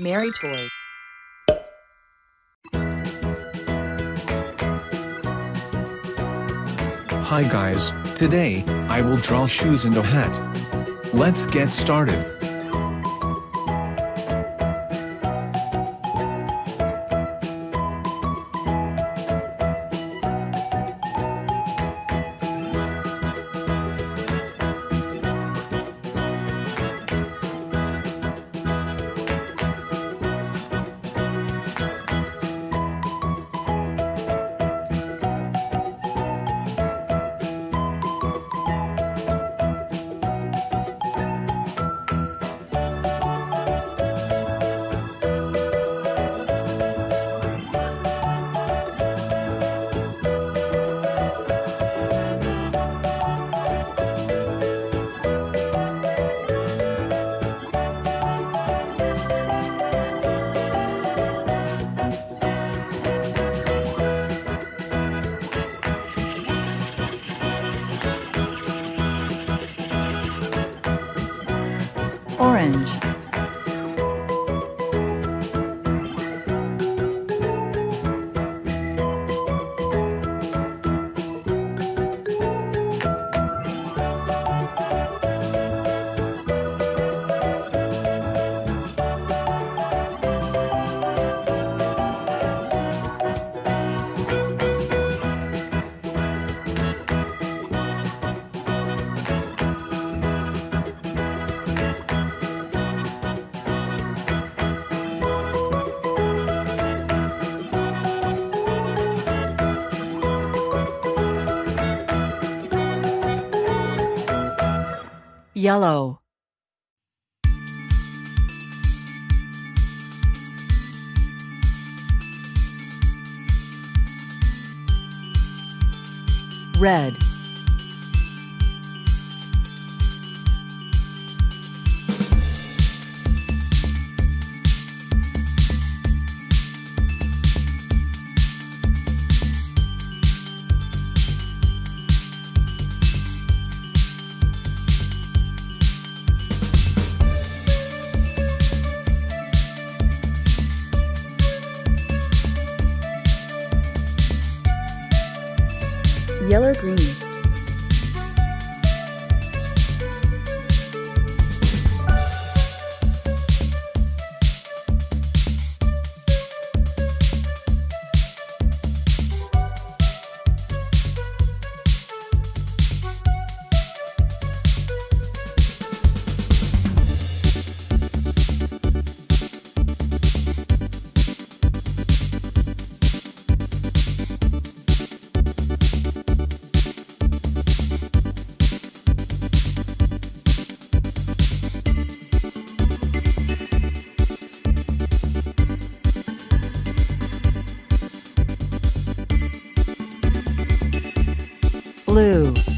Mary Toy. Hi guys, today, I will draw shoes and a hat. Let's get started. Orange. Yellow. Red. Yellow green. Blue.